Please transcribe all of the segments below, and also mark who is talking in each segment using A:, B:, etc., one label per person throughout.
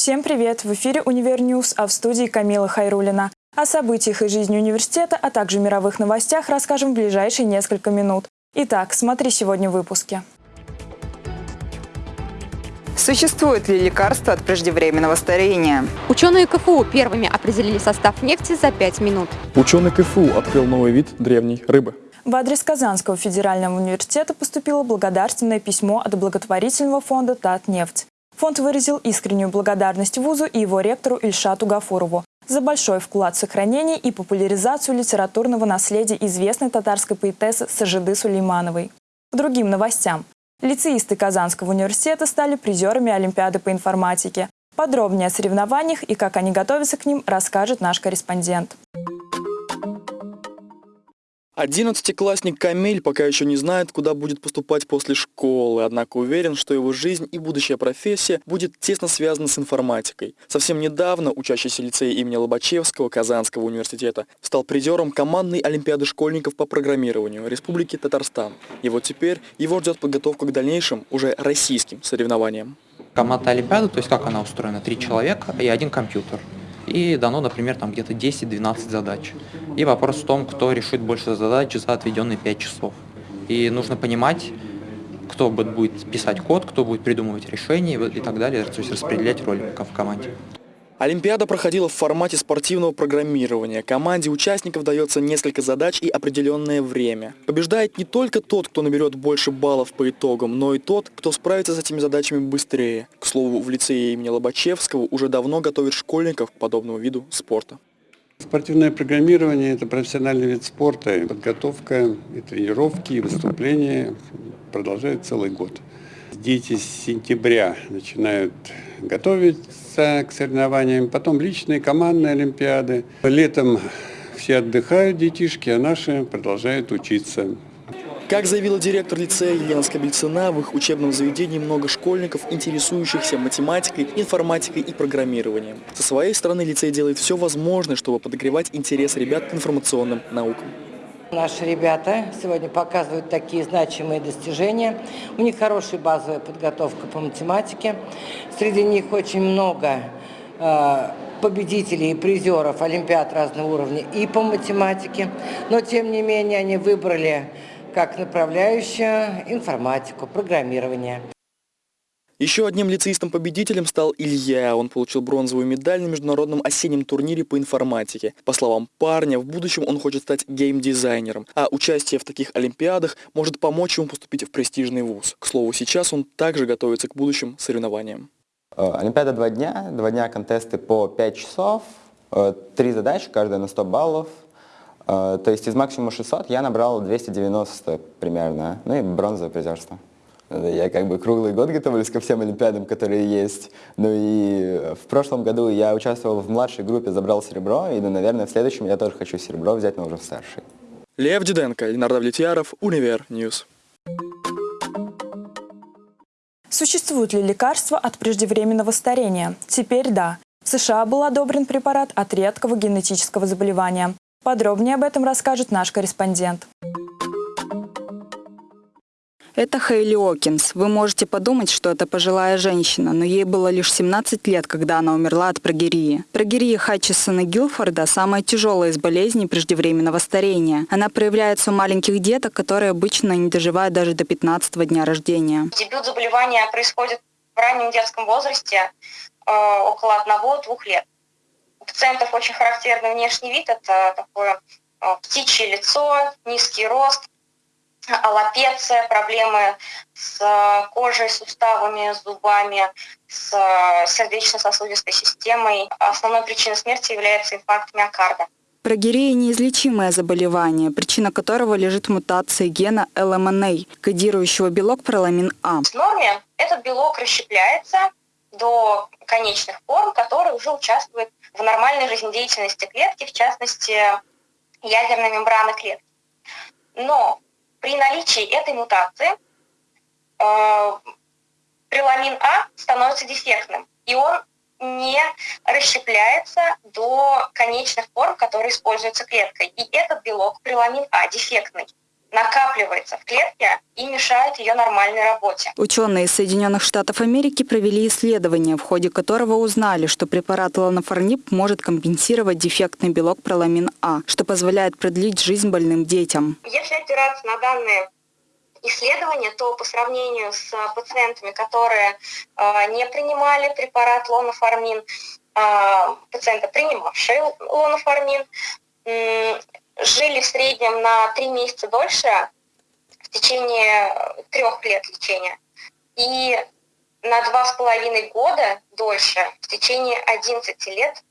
A: Всем привет! В эфире «Универ News», а в студии Камила Хайрулина. О событиях и жизни университета, а также мировых новостях расскажем в ближайшие несколько минут. Итак, смотри сегодня в выпуске.
B: Существует ли лекарство от преждевременного старения?
C: Ученые КФУ первыми определили состав нефти за 5 минут.
D: Ученый КФУ открыл новый вид древней рыбы.
A: В адрес Казанского федерального университета поступило благодарственное письмо от благотворительного фонда «Татнефть». Фонд выразил искреннюю благодарность вузу и его ректору Ильшату Гафурову за большой вклад в сохранение и популяризацию литературного наследия известной татарской поэтессы Сажиды Сулеймановой. К другим новостям. Лицеисты Казанского университета стали призерами Олимпиады по информатике. Подробнее о соревнованиях и как они готовятся к ним расскажет наш корреспондент.
D: Одиннадцатиклассник Камиль пока еще не знает, куда будет поступать после школы, однако уверен, что его жизнь и будущая профессия будет тесно связана с информатикой. Совсем недавно учащийся лицея имени Лобачевского Казанского университета стал призером командной олимпиады школьников по программированию Республики Татарстан. И вот теперь его ждет подготовка к дальнейшим, уже российским соревнованиям.
E: Команда Олимпиады, то есть как она устроена, три человека и один компьютер и дано, например, там где-то 10-12 задач. И вопрос в том, кто решит больше задач за отведенные 5 часов. И нужно понимать, кто будет писать код, кто будет придумывать решения и так далее, то есть распределять роли в команде.
D: Олимпиада проходила в формате спортивного программирования. Команде участников дается несколько задач и определенное время. Побеждает не только тот, кто наберет больше баллов по итогам, но и тот, кто справится с этими задачами быстрее. К слову, в лицее имени Лобачевского уже давно готовят школьников к подобному виду спорта.
F: Спортивное программирование – это профессиональный вид спорта. Подготовка, и тренировки, и выступления продолжают целый год. Дети с сентября начинают готовиться к соревнованиям, потом личные, командные олимпиады. Летом все отдыхают, детишки, а наши продолжают учиться.
D: Как заявила директор лицея Елена Скобельцина, в их учебном заведении много школьников, интересующихся математикой, информатикой и программированием. Со своей стороны лицей делает все возможное, чтобы подогревать интерес ребят к информационным наукам.
G: Наши ребята сегодня показывают такие значимые достижения. У них хорошая базовая подготовка по математике. Среди них очень много э, победителей и призеров Олимпиад разного уровня и по математике. Но, тем не менее, они выбрали как направляющую информатику, программирование.
D: Еще одним лицеистом-победителем стал Илья. Он получил бронзовую медаль на международном осеннем турнире по информатике. По словам парня, в будущем он хочет стать геймдизайнером, а участие в таких олимпиадах может помочь ему поступить в престижный вуз. К слову, сейчас он также готовится к будущим соревнованиям.
H: Э, Олимпиада два дня, два дня контесты по 5 часов, э, три задачи, каждая на 100 баллов. Э, то есть из максимума 600 я набрал 290 примерно, ну и бронзовое призерство. Я как бы круглый год готовлюсь ко всем олимпиадам, которые есть. Ну и в прошлом году я участвовал в младшей группе, забрал серебро, и, ну, наверное, в следующем я тоже хочу серебро взять, но уже в старшей.
D: Лев Диденко, Ленар Давлетьяров, Универ News.
A: Существуют ли лекарства от преждевременного старения? Теперь да. В США был одобрен препарат от редкого генетического заболевания. Подробнее об этом расскажет наш корреспондент.
B: Это Хейли Окинс. Вы можете подумать, что это пожилая женщина, но ей было лишь 17 лет, когда она умерла от прогерии. Прогерия Хатчисона Гилфорда – самая тяжелая из болезней преждевременного старения. Она проявляется у маленьких деток, которые обычно не доживают даже до 15 дня рождения.
I: Дебют заболевания происходит в раннем детском возрасте, э, около 1-2 лет. У пациентов очень характерный внешний вид – это такое э, птичье лицо, низкий рост, аллопеция, проблемы с э, кожей, суставами, зубами, с э, сердечно-сосудистой системой. Основной причиной смерти является инфаркт миокарда.
B: Прогерия – неизлечимое заболевание, причина которого лежит в мутации гена LMNA, кодирующего белок проламин А.
I: В норме этот белок расщепляется до конечных форм, которые уже участвуют в нормальной жизнедеятельности клетки, в частности, ядерной мембраны клетки. Но при наличии этой мутации э, приламин А становится дефектным, и он не расщепляется до конечных форм, которые используются клеткой. И этот белок, приламин А, дефектный. Накапливается в клетке и мешает ее нормальной работе.
B: Ученые из Соединенных Штатов Америки провели исследование, в ходе которого узнали, что препарат ланофорнип может компенсировать дефектный белок проламин А, что позволяет продлить жизнь больным детям.
I: Если опираться на данные исследования, то по сравнению с пациентами, которые э, не принимали препарат лоноформин, э, пациенты, принимавшие лоноформин, э, жили в среднем на 3 месяца дольше в течение трех лет лечения и на два с половиной года дольше в течение 11 лет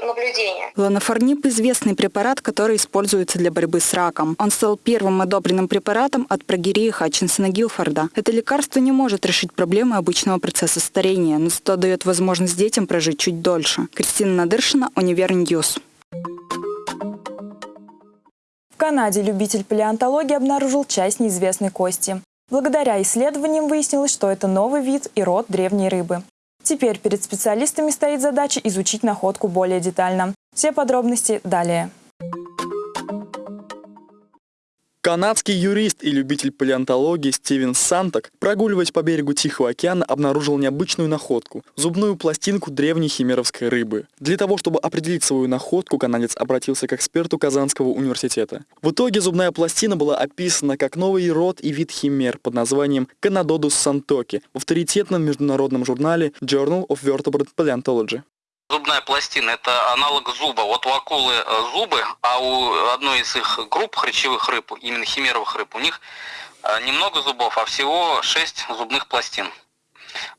I: наблюдения.
B: Лонафарниб – известный препарат, который используется для борьбы с раком. Он стал первым одобренным препаратом от прогерии Хатчинсона Гилфорда. Это лекарство не может решить проблемы обычного процесса старения, но зато дает возможность детям прожить чуть дольше. Кристина Надыршина, Универ News.
A: В Канаде любитель палеонтологии обнаружил часть неизвестной кости. Благодаря исследованиям выяснилось, что это новый вид и род древней рыбы. Теперь перед специалистами стоит задача изучить находку более детально. Все подробности далее.
D: Канадский юрист и любитель палеонтологии Стивен Сантак, прогуливаясь по берегу Тихого океана, обнаружил необычную находку – зубную пластинку древней химеровской рыбы. Для того, чтобы определить свою находку, канадец обратился к эксперту Казанского университета. В итоге зубная пластина была описана как новый род и вид химер под названием Canadodus santoki в авторитетном международном журнале Journal of Vertebrate Paleontology.
J: Зубная пластина – это аналог зуба. Вот у акулы э, зубы, а у одной из их групп хрящевых рыб, именно химеровых рыб, у них э, немного зубов, а всего 6 зубных пластин.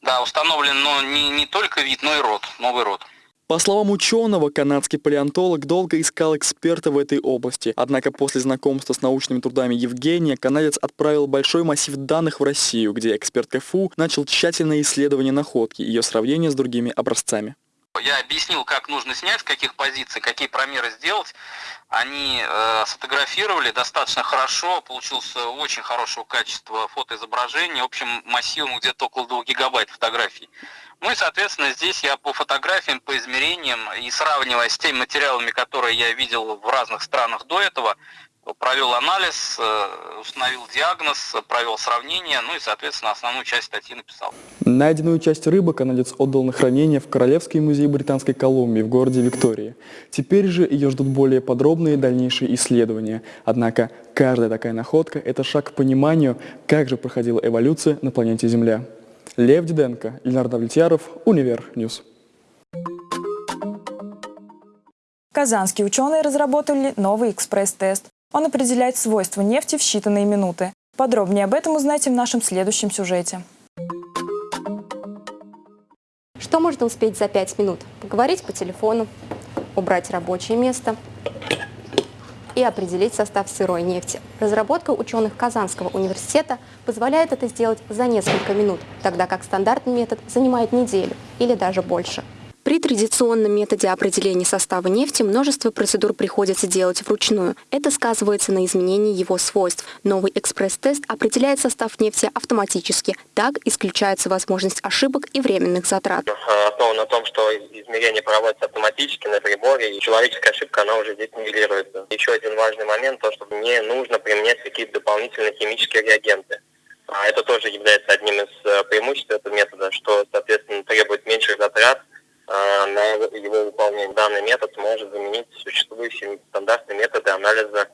J: Да, установлен но не, не только вид, но и род, новый род.
D: По словам ученого, канадский палеонтолог долго искал эксперта в этой области. Однако после знакомства с научными трудами Евгения, канадец отправил большой массив данных в Россию, где эксперт КФУ начал тщательное исследование находки и ее сравнение с другими образцами.
J: Я объяснил, как нужно снять, с каких позиций, какие промеры сделать. Они э, сфотографировали достаточно хорошо, получился очень хорошего качества фотоизображение, общим массивом где-то около 2 гигабайт фотографий. Ну и, соответственно, здесь я по фотографиям, по измерениям и сравнивая с теми материалами, которые я видел в разных странах до этого, провел анализ, э, установил диагноз, провел сравнение, ну и, соответственно, основную часть статьи написал.
D: Найденную часть рыбы канадец отдал на хранение в Королевский музей Британской Колумбии в городе Виктории. Теперь же ее ждут более подробные дальнейшие исследования. Однако каждая такая находка – это шаг к пониманию, как же проходила эволюция на планете Земля. Лев Диденко, Ленар Давлетьяров, Универ News.
A: Казанские ученые разработали новый экспресс-тест. Он определяет свойства нефти в считанные минуты. Подробнее об этом узнайте в нашем следующем сюжете.
C: Что можно успеть за 5 минут? Поговорить по телефону, убрать рабочее место и определить состав сырой нефти. Разработка ученых Казанского университета позволяет это сделать за несколько минут, тогда как стандартный метод занимает неделю или даже больше. Традиционном методе определения состава нефти множество процедур приходится делать вручную. Это сказывается на изменении его свойств. Новый экспресс-тест определяет состав нефти автоматически. Так исключается возможность ошибок и временных затрат.
K: Основан на том, что измерение проводится автоматически на приборе, и человеческая ошибка, она уже здесь нивелируется. Еще один важный момент, то, что не нужно применять какие-то дополнительные химические реагенты. А это тоже является одним из э, преимуществ этого метода, что, соответственно, требует меньших затрат, на его выполнение. Данный метод может заменить существующие стандартные методы анализа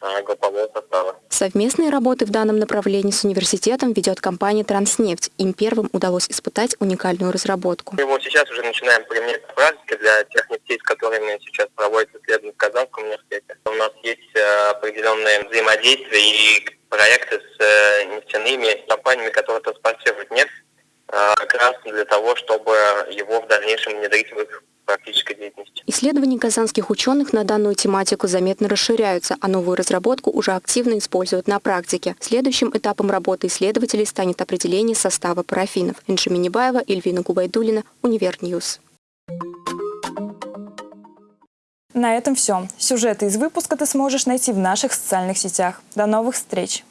K: а, группового состава.
C: Совместные работы в данном направлении с университетом ведет компания «Транснефть». Им первым удалось испытать уникальную разработку.
K: Мы его сейчас уже начинаем применять на практике для тех нефтей, с которыми сейчас проводятся исследования в Казанском университете. У нас есть э, определенные взаимодействия и проекты с э, нефтяными компаниями, которые транспортируют нефть а, как раз для того, чтобы его в дальнейшем внедрить в их практической деятельности.
C: Исследования казанских ученых на данную тематику заметно расширяются, а новую разработку уже активно используют на практике. Следующим этапом работы исследователей станет определение состава парафинов. Инжи Минибаева, Эльвина Губайдулина, Универ News.
A: На этом все. Сюжеты из выпуска ты сможешь найти в наших социальных сетях. До новых встреч!